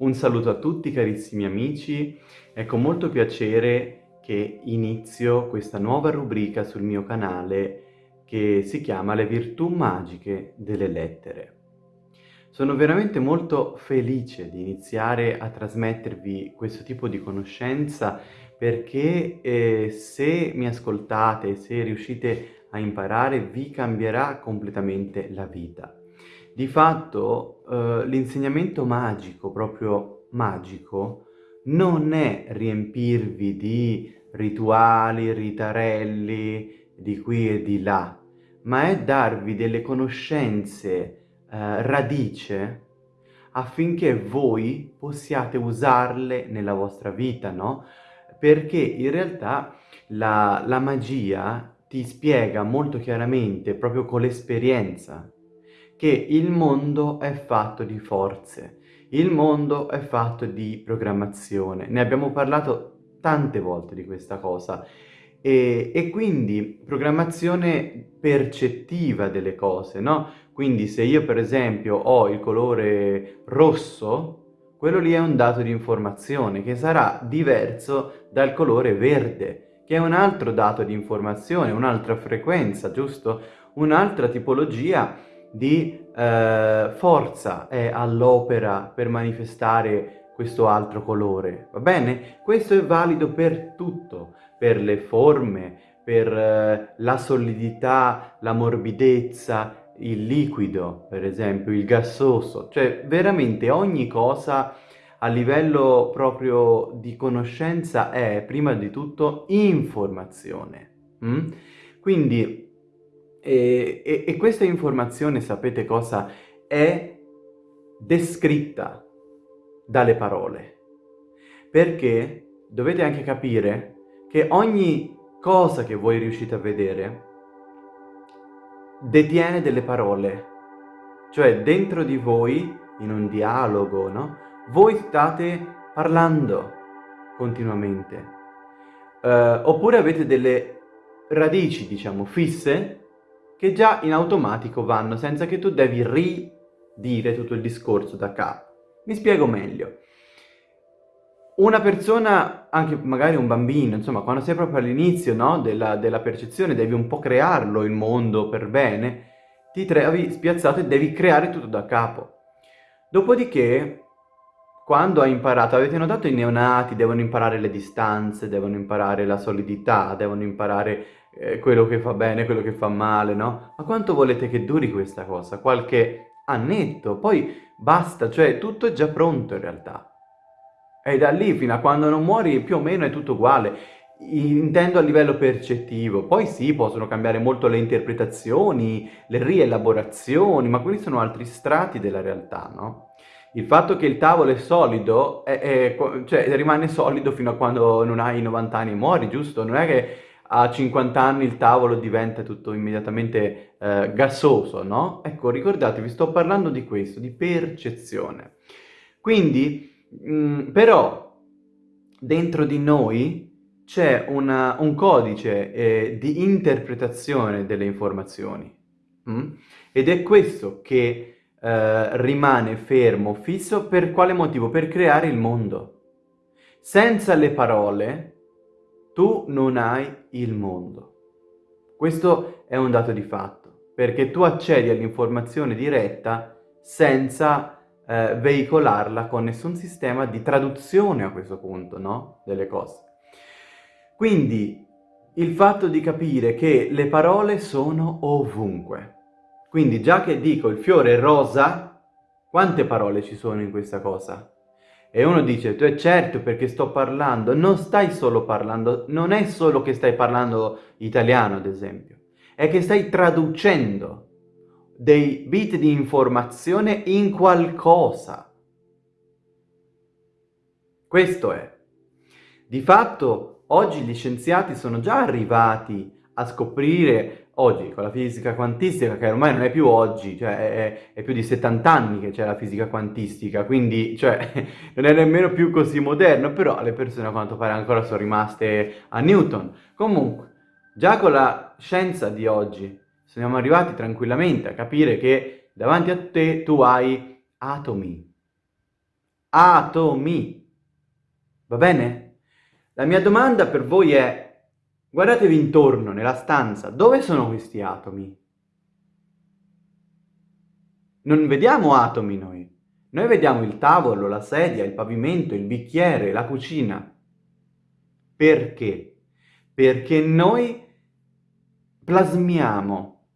Un saluto a tutti carissimi amici, è con molto piacere che inizio questa nuova rubrica sul mio canale che si chiama Le virtù magiche delle lettere. Sono veramente molto felice di iniziare a trasmettervi questo tipo di conoscenza perché eh, se mi ascoltate, se riuscite a imparare, vi cambierà completamente la vita. Di fatto eh, l'insegnamento magico, proprio magico, non è riempirvi di rituali, ritarelli, di qui e di là, ma è darvi delle conoscenze eh, radice affinché voi possiate usarle nella vostra vita, no? Perché in realtà la, la magia ti spiega molto chiaramente, proprio con l'esperienza, che il mondo è fatto di forze, il mondo è fatto di programmazione. Ne abbiamo parlato tante volte di questa cosa e, e, quindi programmazione percettiva delle cose, no? Quindi se io per esempio ho il colore rosso, quello lì è un dato di informazione che sarà diverso dal colore verde, che è un altro dato di informazione, un'altra frequenza, giusto? Un'altra tipologia di eh, forza è all'opera per manifestare questo altro colore, va bene? Questo è valido per tutto, per le forme, per eh, la solidità, la morbidezza, il liquido, per esempio, il gassoso, cioè veramente ogni cosa a livello proprio di conoscenza è prima di tutto informazione. Mm? Quindi e, e, e questa informazione, sapete cosa? È descritta dalle parole. Perché dovete anche capire che ogni cosa che voi riuscite a vedere detiene delle parole. Cioè dentro di voi, in un dialogo, no? Voi state parlando continuamente. Uh, oppure avete delle radici, diciamo, fisse che già in automatico vanno senza che tu devi ridire tutto il discorso da capo. Mi spiego meglio. Una persona, anche magari un bambino, insomma, quando sei proprio all'inizio no, della, della percezione, devi un po' crearlo il mondo per bene, ti trovi spiazzato e devi creare tutto da capo. Dopodiché, quando hai imparato, avete notato i neonati devono imparare le distanze, devono imparare la solidità, devono imparare eh, quello che fa bene, quello che fa male, no? Ma quanto volete che duri questa cosa? Qualche annetto, poi basta, cioè tutto è già pronto in realtà. E da lì fino a quando non muori più o meno è tutto uguale. Intendo a livello percettivo, poi sì, possono cambiare molto le interpretazioni, le rielaborazioni, ma quelli sono altri strati della realtà, no? Il fatto che il tavolo è solido, è, è, cioè rimane solido fino a quando non hai 90 anni e muori, giusto? Non è che a 50 anni il tavolo diventa tutto immediatamente eh, gassoso, no? Ecco, ricordatevi, sto parlando di questo, di percezione. Quindi, mh, mm, però, dentro di noi c'è un codice eh, di interpretazione delle informazioni. Mh? Mm? Ed è questo che eh, rimane fermo, fisso, per quale motivo? Per creare il mondo. Senza le parole tu non hai il mondo. Questo è un dato di fatto, perché tu accedi all'informazione diretta senza eh, veicolarla con nessun sistema di traduzione a questo punto, no? Delle cose. Quindi il fatto di capire che le parole sono ovunque. Quindi già che dico il fiore rosa, quante parole ci sono in questa cosa? E uno dice, tu è certo perché sto parlando, non stai solo parlando, non è solo che stai parlando italiano ad esempio, è che stai traducendo dei bit di informazione in qualcosa. Questo è. Di fatto, oggi gli scienziati sono già arrivati a scoprire oggi con la fisica quantistica, che ormai non è più oggi, cioè è, è più di 70 anni che c'è la fisica quantistica, quindi cioè, non è nemmeno più così moderno, però le persone a quanto pare ancora sono rimaste a Newton. Comunque, già con la scienza di oggi siamo arrivati tranquillamente a capire che davanti a te tu hai atomi, atomi. Va bene? La mia domanda per voi è, guardatevi intorno nella stanza, dove sono questi atomi? Non vediamo atomi noi. Noi vediamo il tavolo, la sedia, il pavimento, il bicchiere, la cucina. Perché? Perché noi plasmiamo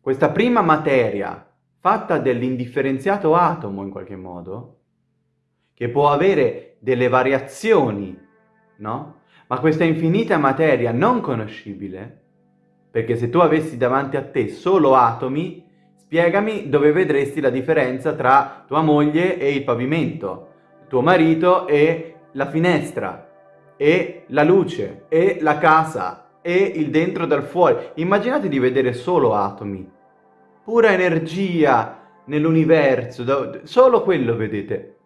questa prima materia fatta dell'indifferenziato atomo in qualche modo, che può avere delle variazioni, no? Ma questa infinita materia non conoscibile, perché se tu avessi davanti a te solo atomi, spiegami dove vedresti la differenza tra tua moglie e il pavimento, tuo marito e la finestra, e la luce, e la casa, e il dentro dal fuori. Immaginate di vedere solo atomi, pura energia nell'universo, solo quello vedete.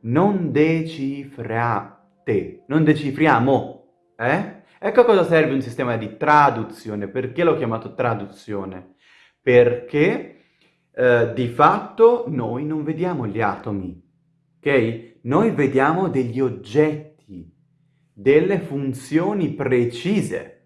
Non decifrate, non decifriamo, eh? Ecco a cosa serve un sistema di traduzione, perché l'ho chiamato traduzione? Perché eh, di fatto noi non vediamo gli atomi, ok? Noi vediamo degli oggetti, delle funzioni precise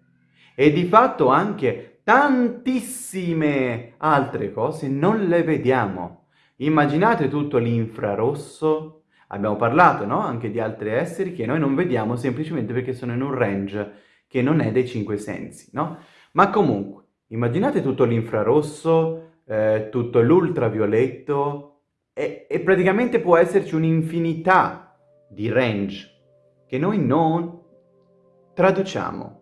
e di fatto anche tantissime altre cose non le vediamo. Immaginate tutto l'infrarosso, abbiamo parlato no? anche di altri esseri che noi non vediamo semplicemente perché sono in un range che non è dei cinque sensi, no? Ma comunque, immaginate tutto l'infrarosso, eh, tutto l'ultravioletto e, e praticamente può esserci un'infinità di range che noi non traduciamo.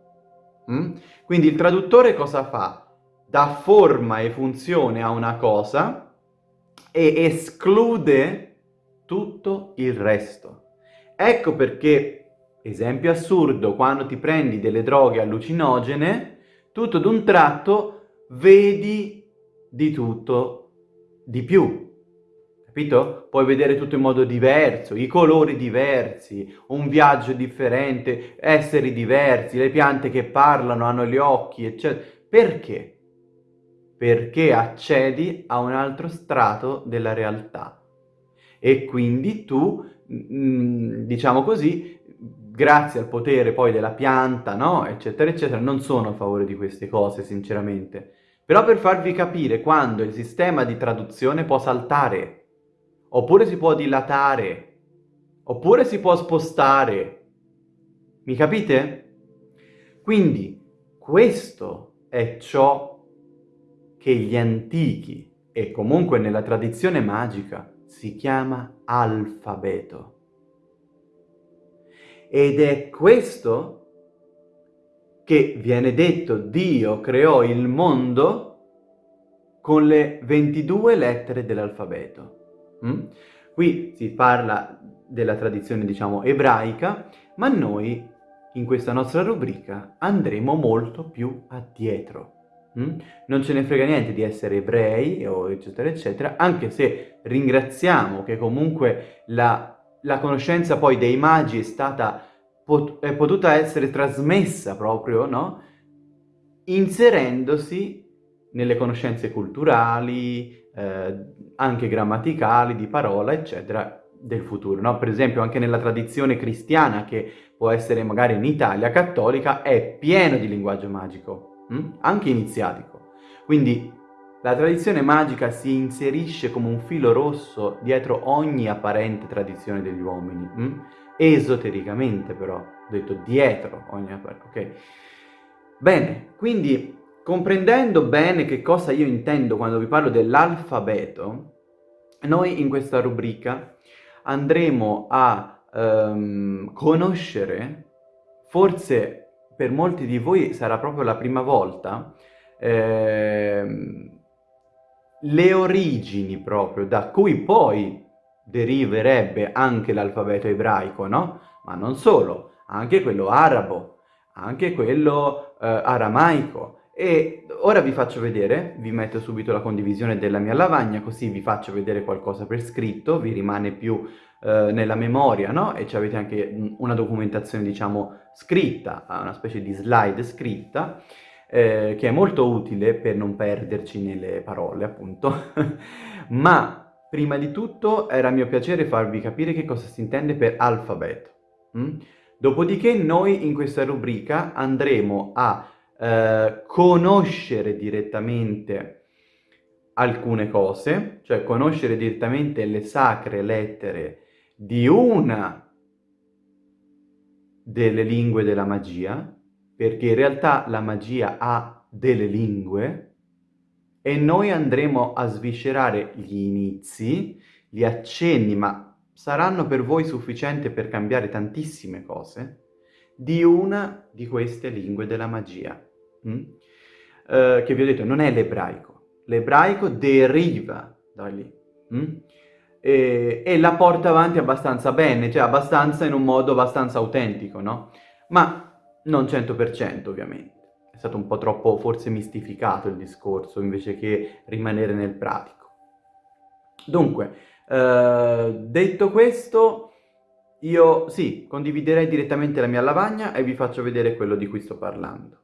Mm? Quindi il traduttore cosa fa? Dà forma e funzione a una cosa e esclude tutto il resto. Ecco perché, esempio assurdo, quando ti prendi delle droghe allucinogene, tutto d'un tratto vedi di tutto di più. Capito? Puoi vedere tutto in modo diverso, i colori diversi, un viaggio differente, esseri diversi, le piante che parlano, hanno gli occhi, eccetera. Perché? Perché accedi a un altro strato della realtà. E quindi tu, mm, diciamo così, grazie al potere poi della pianta, no? Eccetera, eccetera, non sono a favore di queste cose, sinceramente. Però per farvi capire quando il sistema di traduzione può saltare oppure si può dilatare, oppure si può spostare. Mi capite? Quindi questo è ciò che gli antichi e comunque nella tradizione magica si chiama alfabeto. Ed è questo che viene detto Dio creò il mondo con le 22 lettere dell'alfabeto. Mm? Qui si parla della tradizione, diciamo, ebraica, ma noi in questa nostra rubrica andremo molto più addietro. Mm? Non ce ne frega niente di essere ebrei, eccetera, eccetera, anche se ringraziamo che comunque la, la conoscenza poi dei magi è stata pot è potuta essere trasmessa proprio, no? Inserendosi nelle conoscenze culturali, eh, anche grammaticali, di parola, eccetera, del futuro. No? Per esempio anche nella tradizione cristiana, che può essere magari in Italia, cattolica, è pieno di linguaggio magico, hm? anche iniziatico. Quindi la tradizione magica si inserisce come un filo rosso dietro ogni apparente tradizione degli uomini, hm? esotericamente però, detto dietro ogni apparente, ok? Bene, quindi Comprendendo bene che cosa io intendo quando vi parlo dell'alfabeto, noi in questa rubrica andremo a um, conoscere, forse per molti di voi sarà proprio la prima volta, eh, le origini proprio da cui poi deriverebbe anche l'alfabeto ebraico, no? Ma non solo, anche quello arabo, anche quello eh, aramaico, e ora vi faccio vedere, vi metto subito la condivisione della mia lavagna, così vi faccio vedere qualcosa per scritto, vi rimane più eh, nella memoria, no? E avete anche una documentazione, diciamo, scritta, una specie di slide scritta, eh, che è molto utile per non perderci nelle parole, appunto. Ma prima di tutto era mio piacere farvi capire che cosa si intende per alfabeto. Mm? Dopodiché noi in questa rubrica andremo a eh, conoscere direttamente alcune cose, cioè conoscere direttamente le sacre lettere di una delle lingue della magia, perché in realtà la magia ha delle lingue, e noi andremo a sviscerare gli inizi, gli accenni, ma saranno per voi sufficienti per cambiare tantissime cose, di una di queste lingue della magia. Mm? Uh, che vi ho detto, non è l'ebraico. L'ebraico deriva da lì. Mm? E, e, la porta avanti abbastanza bene, cioè abbastanza in un modo abbastanza autentico, no? Ma non 100% ovviamente stato un po' troppo forse mistificato il discorso invece che rimanere nel pratico. Dunque, eh, detto questo, io sì, condividerei direttamente la mia lavagna e vi faccio vedere quello di cui sto parlando.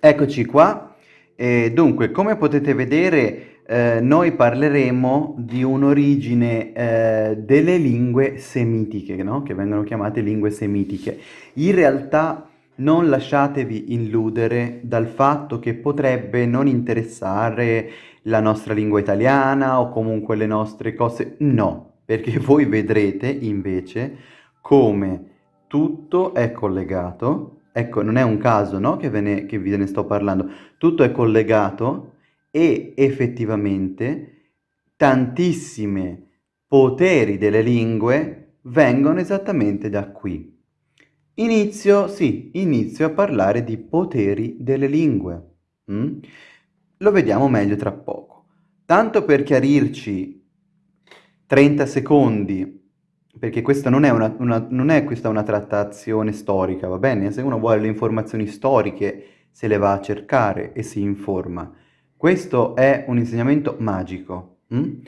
Eccoci qua. E dunque, come potete vedere, eh, noi parleremo di un'origine eh, delle lingue semitiche, no? che vengono chiamate lingue semitiche. In realtà non lasciatevi illudere dal fatto che potrebbe non interessare la nostra lingua italiana o comunque le nostre cose. No, perché voi vedrete invece come tutto è collegato. Ecco, non è un caso no? che, ve ne, che ve ne sto parlando. Tutto è collegato e effettivamente tantissimi poteri delle lingue vengono esattamente da qui. Inizio, sì, inizio a parlare di poteri delle lingue. Mm? Lo vediamo meglio tra poco. Tanto per chiarirci 30 secondi, perché questa non è, una, una, non è questa una trattazione storica, va bene? Se uno vuole le informazioni storiche se le va a cercare e si informa. Questo è un insegnamento magico. Mm?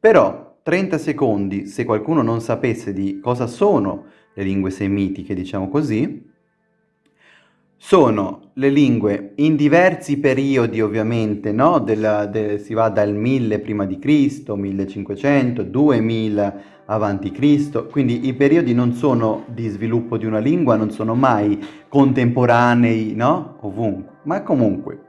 Però 30 secondi, se qualcuno non sapesse di cosa sono le lingue semitiche, diciamo così, sono le lingue in diversi periodi ovviamente, no? Della, de, si va dal 1000 prima di Cristo, 1500, 2000 avanti Cristo, quindi i periodi non sono di sviluppo di una lingua, non sono mai contemporanei, no? Ovunque, ma comunque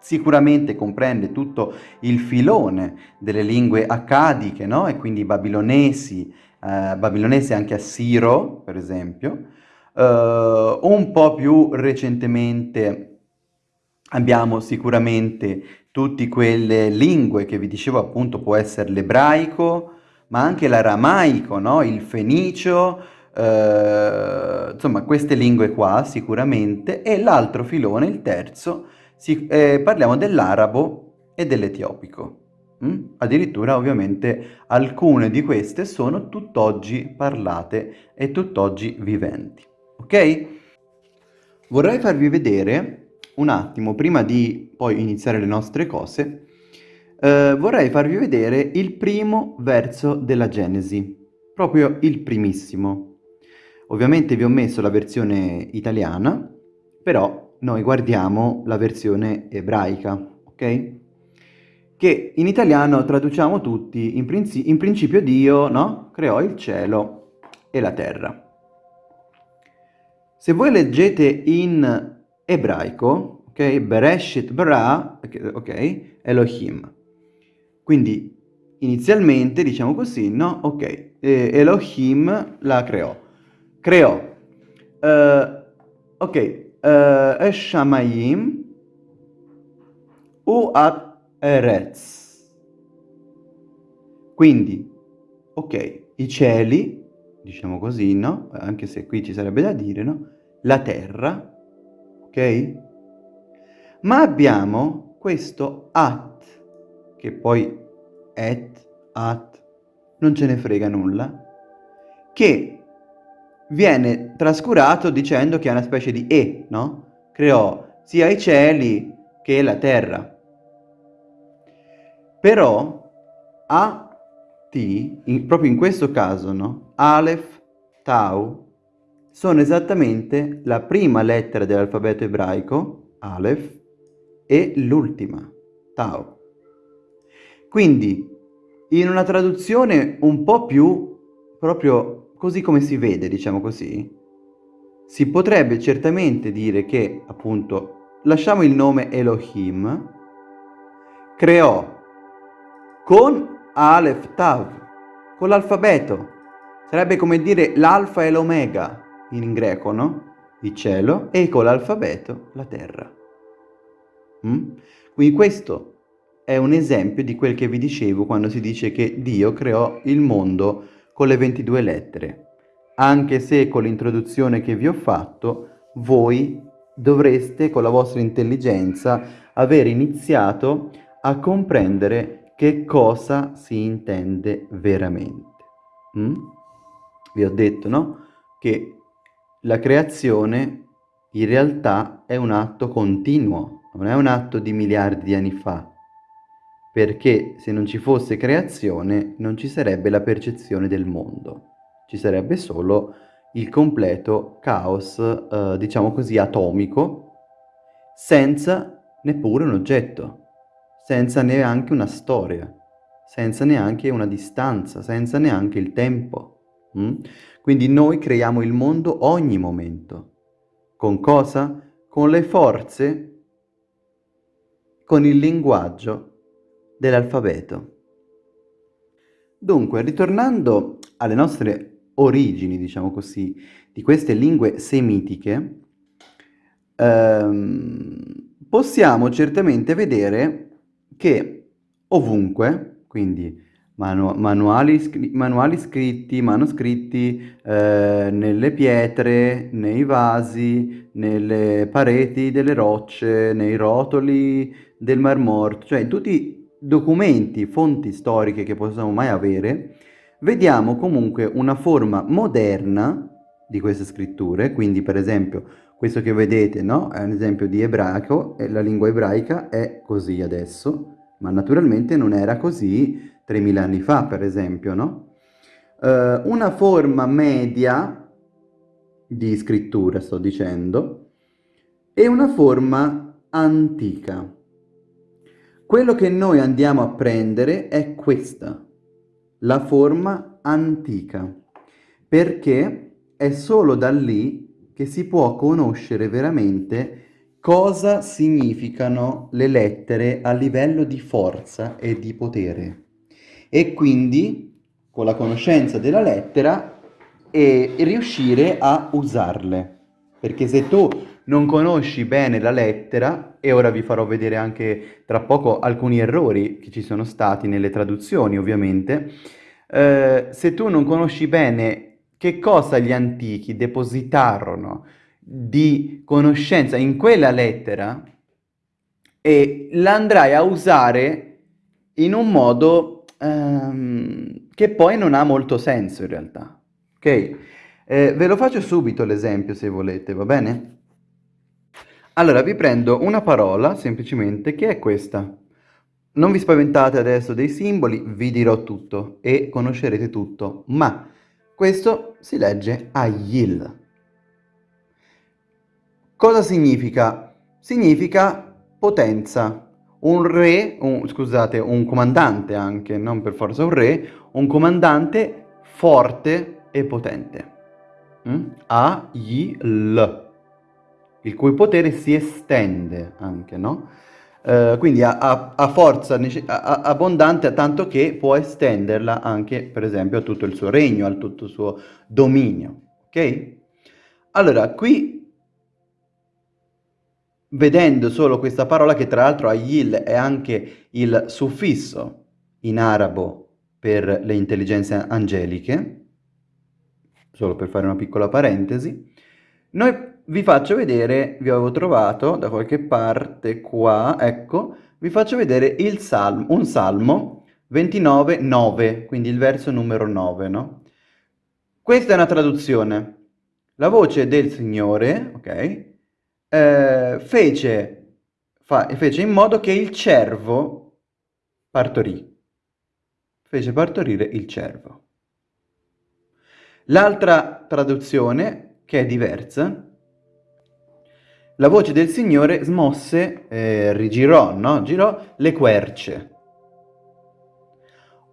sicuramente comprende tutto il filone delle lingue accadiche, no? E quindi babilonesi, eh, babilonese anche assiro, per esempio. Uh, un po' più recentemente abbiamo sicuramente tutte quelle lingue che vi dicevo appunto può essere l'ebraico, ma anche l'aramaico, no? il fenicio, uh, insomma queste lingue qua sicuramente, e l'altro filone, il terzo, si, eh, parliamo dell'arabo e dell'etiopico. Mm? Addirittura ovviamente alcune di queste sono tutt'oggi parlate e tutt'oggi viventi. Ok? Vorrei farvi vedere un attimo, prima di poi iniziare le nostre cose, eh, vorrei farvi vedere il primo verso della Genesi, proprio il primissimo. Ovviamente vi ho messo la versione italiana, però noi guardiamo la versione ebraica, ok? che in italiano traduciamo tutti, in, princi in principio Dio no? creò il cielo e la terra. Se voi leggete in ebraico, ok, Bereshit bara, ok, Elohim. Quindi inizialmente, diciamo così, no? Ok, eh, Elohim la creò. Creò, uh, ok, uh, Eshamayim, Uat Eretz. Quindi, ok, i cieli, diciamo così, no? Anche se qui ci sarebbe da dire, no? La terra, ok? Ma abbiamo questo at, che poi et, at, non ce ne frega nulla, che viene trascurato dicendo che è una specie di e, no? Creò sia i cieli che la terra. Però A, T, in, proprio in questo caso, no? Aleph, Tau, sono esattamente la prima lettera dell'alfabeto ebraico, Aleph, e l'ultima, Tau. Quindi, in una traduzione un po' più proprio così come si vede, diciamo così, si potrebbe certamente dire che, appunto, lasciamo il nome Elohim, creò con Aleph Tav, con l'alfabeto. Sarebbe come dire l'alfa e l'omega in greco, no? Il cielo e con l'alfabeto la terra. Mm? Quindi questo è un esempio di quel che vi dicevo quando si dice che Dio creò il mondo con le 22 lettere. Anche se con l'introduzione che vi ho fatto, voi dovreste con la vostra intelligenza aver iniziato a comprendere che cosa si intende veramente. Mm? Vi ho detto, no? Che la creazione in realtà è un atto continuo, non è un atto di miliardi di anni fa, perché se non ci fosse creazione non ci sarebbe la percezione del mondo, ci sarebbe solo il completo caos, eh, diciamo così, atomico, senza neppure un oggetto, senza neanche una storia, senza neanche una distanza, senza neanche il tempo. Mm? Quindi noi creiamo il mondo ogni momento. Con cosa? Con le forze, con il linguaggio dell'alfabeto. Dunque, ritornando alle nostre origini, diciamo così, di queste lingue semitiche, ehm, possiamo certamente vedere che ovunque, quindi manu manuali, manuali, scritti, manoscritti eh, nelle pietre, nei vasi, nelle pareti delle rocce, nei rotoli del Mar Morto, cioè tutti documenti, fonti storiche che possiamo mai avere, vediamo comunque una forma moderna di queste scritture, quindi per esempio questo che vedete no? è un esempio di ebraico e la lingua ebraica è così adesso, ma naturalmente non era così 3000 anni fa per esempio, no? Uh, una forma media di scrittura sto dicendo e una forma antica. Quello che noi andiamo a prendere è questa, la forma antica, perché è solo da lì che si può conoscere veramente cosa significano le lettere a livello di forza e di potere. E quindi, con la conoscenza della lettera, e riuscire a usarle. Perché se tu non conosci bene la lettera, e ora vi farò vedere anche tra poco alcuni errori che ci sono stati nelle traduzioni ovviamente, eh, se tu non conosci bene che cosa gli antichi depositarono di conoscenza in quella lettera, e l'andrai a usare in un modo ehm, che poi non ha molto senso in realtà. Ok? Eh, ve lo faccio subito l'esempio se volete, va bene? Allora, vi prendo una parola, semplicemente, che è questa. Non vi spaventate adesso dei simboli, vi dirò tutto e conoscerete tutto, ma questo si legge Ayil. Cosa significa? Significa potenza. Un re, un, scusate, un comandante anche, non per forza un re, un comandante forte e potente. Mm? Ayil il cui potere si estende anche, no? Uh, quindi ha, ha, ha forza ha, abbondante tanto che può estenderla anche, per esempio, a tutto il suo regno, a tutto il suo dominio, ok? Allora, qui, vedendo solo questa parola, che tra l'altro Ayil è anche il suffisso in arabo per le intelligenze angeliche, solo per fare una piccola parentesi, noi vi faccio vedere, vi avevo trovato da qualche parte qua, ecco, vi faccio vedere il salmo, un salmo 29, 9, quindi il verso numero 9, no? Questa è una traduzione. La voce del Signore, ok, eh, fece, fa, fece in modo che il cervo partorì. Fece partorire il cervo. L'altra traduzione, che è diversa, la voce del Signore smosse, eh, rigirò, no? Girò le querce.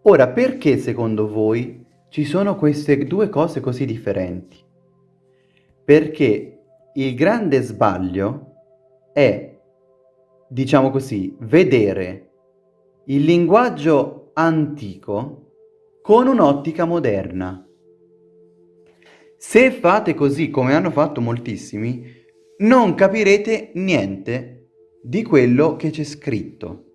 Ora, perché secondo voi ci sono queste due cose così differenti? Perché il grande sbaglio è, diciamo così, vedere il linguaggio antico con un'ottica moderna. Se fate così come hanno fatto moltissimi, non capirete niente di quello che c'è scritto.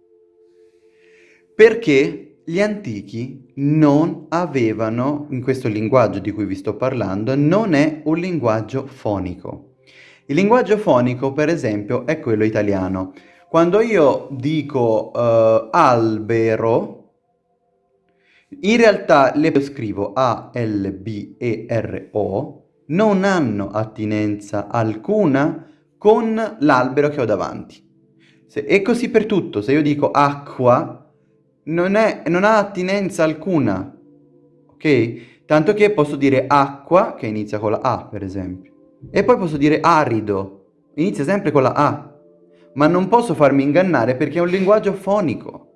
Perché gli antichi non avevano, in questo linguaggio di cui vi sto parlando, non è un linguaggio fonico. Il linguaggio fonico, per esempio, è quello italiano. Quando io dico uh, albero, in realtà le scrivo A-L-B-E-R-O, non hanno attinenza alcuna con l'albero che ho davanti. Se, è così per tutto, se io dico acqua, non, è, non ha attinenza alcuna, ok? Tanto che posso dire acqua, che inizia con la A, per esempio. E poi posso dire arido, inizia sempre con la A. Ma non posso farmi ingannare perché è un linguaggio fonico.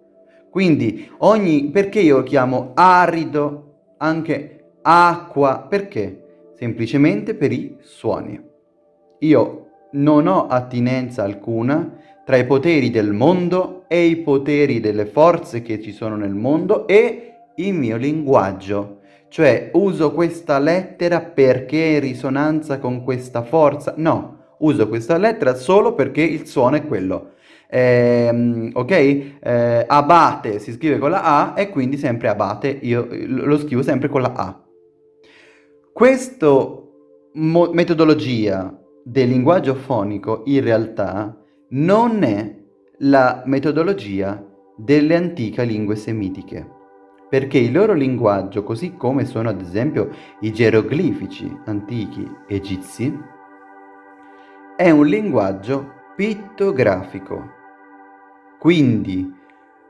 Quindi ogni... perché io chiamo arido anche acqua? Perché? Semplicemente per i suoni. Io non ho attinenza alcuna tra i poteri del mondo e i poteri delle forze che ci sono nel mondo e il mio linguaggio. Cioè uso questa lettera perché è in risonanza con questa forza? No, uso questa lettera solo perché il suono è quello eh, ok? Eh, abate si scrive con la A e quindi sempre abate, io lo scrivo sempre con la A. Questa metodologia del linguaggio fonico in realtà non è la metodologia delle antiche lingue semitiche, perché il loro linguaggio, così come sono ad esempio i geroglifici antichi egizi, è un linguaggio pittografico. Quindi,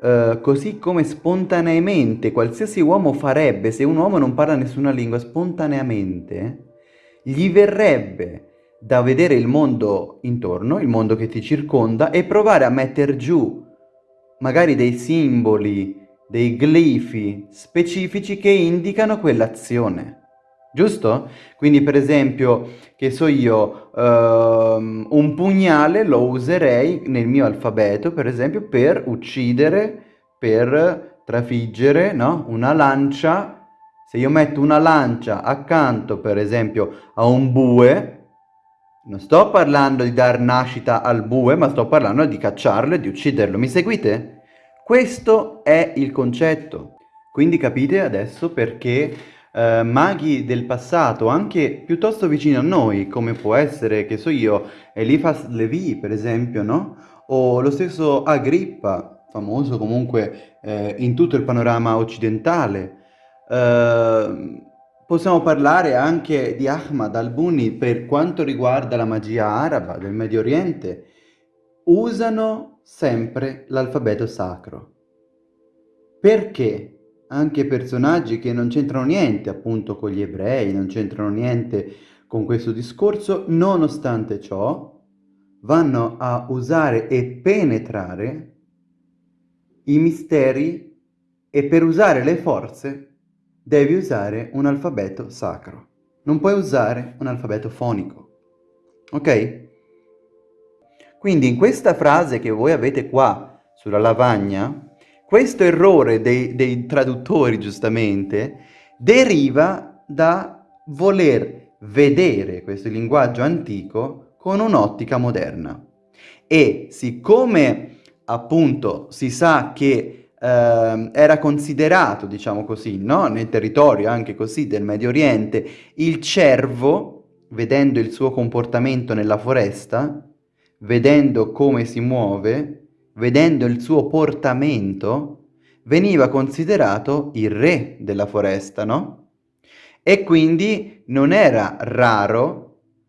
eh, così come spontaneamente qualsiasi uomo farebbe, se un uomo non parla nessuna lingua, spontaneamente, gli verrebbe da vedere il mondo intorno, il mondo che ti circonda, e provare a mettere giù magari dei simboli, dei glifi specifici che indicano quell'azione. Giusto? Quindi per esempio, che so io, ehm, un pugnale lo userei nel mio alfabeto, per esempio, per uccidere, per trafiggere, no? Una lancia, se io metto una lancia accanto, per esempio, a un bue, non sto parlando di dar nascita al bue, ma sto parlando di cacciarlo e di ucciderlo. Mi seguite? Questo è il concetto. Quindi capite adesso perché eh, maghi del passato, anche piuttosto vicino a noi, come può essere, che so io, Eliphas Levi, per esempio, no? O lo stesso Agrippa, famoso comunque eh, in tutto il panorama occidentale. Eh, possiamo parlare anche di Ahmad al-Buni per quanto riguarda la magia araba del Medio Oriente. Usano sempre l'alfabeto sacro. Perché? Anche personaggi che non c'entrano niente appunto con gli ebrei, non c'entrano niente con questo discorso, nonostante ciò vanno a usare e penetrare i misteri e per usare le forze devi usare un alfabeto sacro. Non puoi usare un alfabeto fonico. Ok? Quindi in questa frase che voi avete qua sulla lavagna, questo errore dei, dei traduttori, giustamente, deriva da voler vedere questo linguaggio antico con un'ottica moderna. E siccome appunto si sa che eh, era considerato, diciamo così, no? nel territorio anche così del Medio Oriente, il cervo, vedendo il suo comportamento nella foresta, vedendo come si muove, vedendo il suo portamento, veniva considerato il re della foresta, no? E quindi non era raro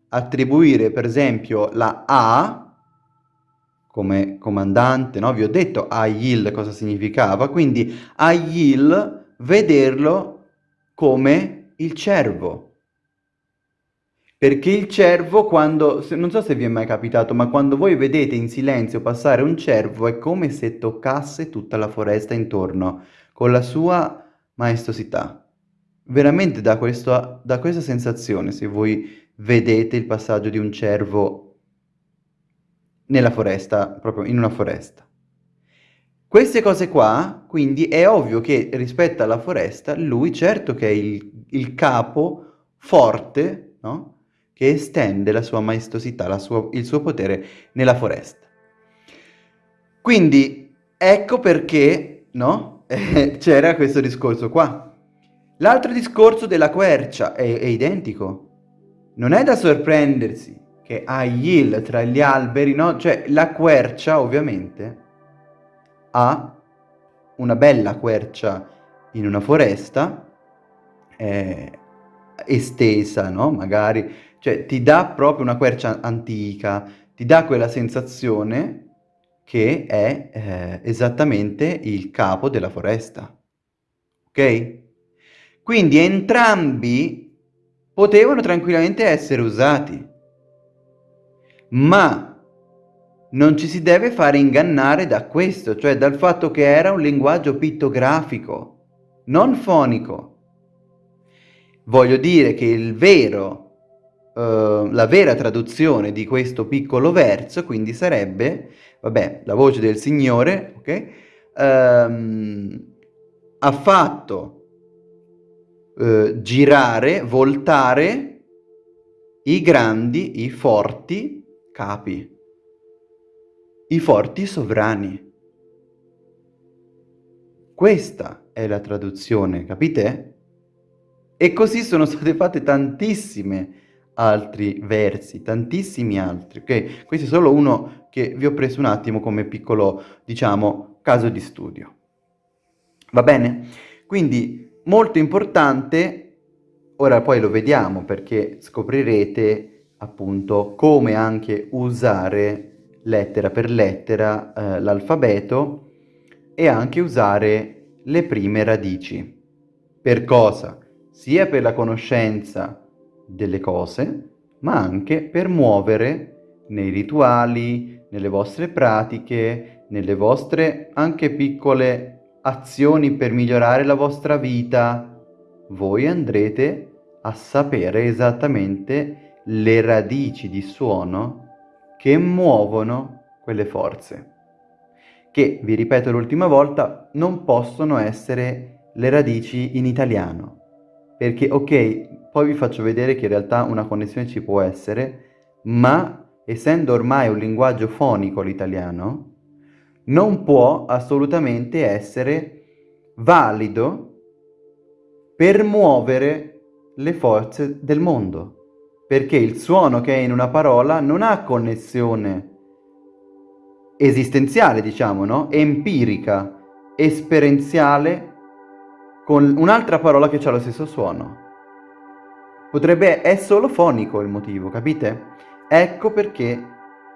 attribuire per esempio la A come comandante, no? Vi ho detto Ayil cosa significava, quindi Ayil vederlo come il cervo, perché il cervo quando, non so se vi è mai capitato, ma quando voi vedete in silenzio passare un cervo è come se toccasse tutta la foresta intorno, con la sua maestosità. Veramente da, questo, da questa sensazione, se voi vedete il passaggio di un cervo nella foresta, proprio in una foresta. Queste cose qua, quindi è ovvio che rispetto alla foresta, lui certo che è il, il capo forte, no? Che estende la sua maestosità, la sua, il suo potere nella foresta. Quindi, ecco perché, no? C'era questo discorso qua. L'altro discorso della quercia è, è identico. Non è da sorprendersi che ha Yil tra gli alberi, no? Cioè la quercia ovviamente ha una bella quercia in una foresta eh, estesa, no? Magari, cioè ti dà proprio una quercia antica, ti dà quella sensazione che è eh, esattamente il capo della foresta. Ok? Quindi entrambi potevano tranquillamente essere usati ma non ci si deve fare ingannare da questo, cioè dal fatto che era un linguaggio pittografico, non fonico. Voglio dire che il vero, uh, la vera traduzione di questo piccolo verso, quindi sarebbe, vabbè, la voce del Signore, ok? Um, ha fatto uh, girare, voltare i grandi, i forti, capi, i forti sovrani. Questa è la traduzione, capite? E così sono state fatte tantissime altri versi, tantissimi altri, ok? Questo è solo uno che vi ho preso un attimo come piccolo, diciamo, caso di studio. Va bene? Quindi molto importante, ora poi lo vediamo perché scoprirete appunto come anche usare lettera per lettera eh, l'alfabeto e anche usare le prime radici. Per cosa? Sia per la conoscenza delle cose, ma anche per muovere nei rituali, nelle vostre pratiche, nelle vostre anche piccole azioni per migliorare la vostra vita, voi andrete a sapere esattamente le radici di suono che muovono quelle forze, che, vi ripeto l'ultima volta, non possono essere le radici in italiano, perché ok, poi vi faccio vedere che in realtà una connessione ci può essere, ma essendo ormai un linguaggio fonico l'italiano, non può assolutamente essere valido per muovere le forze del mondo perché il suono che è in una parola non ha connessione esistenziale, diciamo, no? Empirica, esperienziale con un'altra parola che ha lo stesso suono. Potrebbe, è solo fonico il motivo, capite? Ecco perché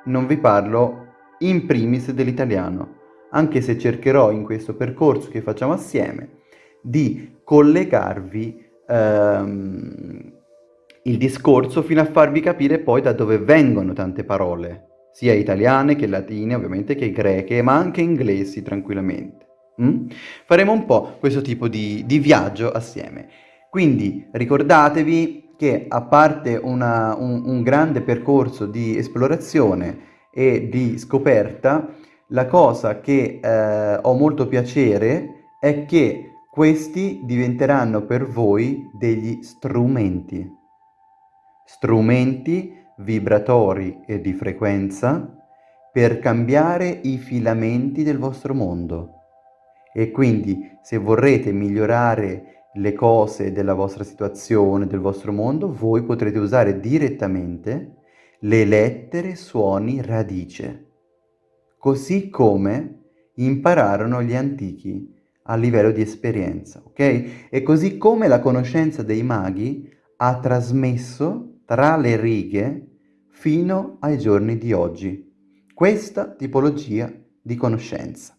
non vi parlo in primis dell'italiano, anche se cercherò in questo percorso che facciamo assieme di collegarvi ehm, il discorso fino a farvi capire poi da dove vengono tante parole, sia italiane che latine ovviamente che greche, ma anche inglesi tranquillamente. Mm? Faremo un po' questo tipo di, di viaggio assieme. Quindi ricordatevi che a parte una, un, un grande percorso di esplorazione e di scoperta, la cosa che eh, ho molto piacere è che questi diventeranno per voi degli strumenti strumenti vibratori e di frequenza per cambiare i filamenti del vostro mondo. E quindi se vorrete migliorare le cose della vostra situazione, del vostro mondo, voi potrete usare direttamente le lettere suoni radice, così come impararono gli antichi a livello di esperienza, ok? E così come la conoscenza dei maghi ha trasmesso tra le righe fino ai giorni di oggi. Questa tipologia di conoscenza.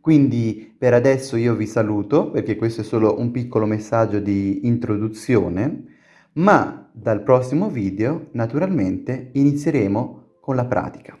Quindi per adesso io vi saluto perché questo è solo un piccolo messaggio di introduzione, ma dal prossimo video naturalmente inizieremo con la pratica.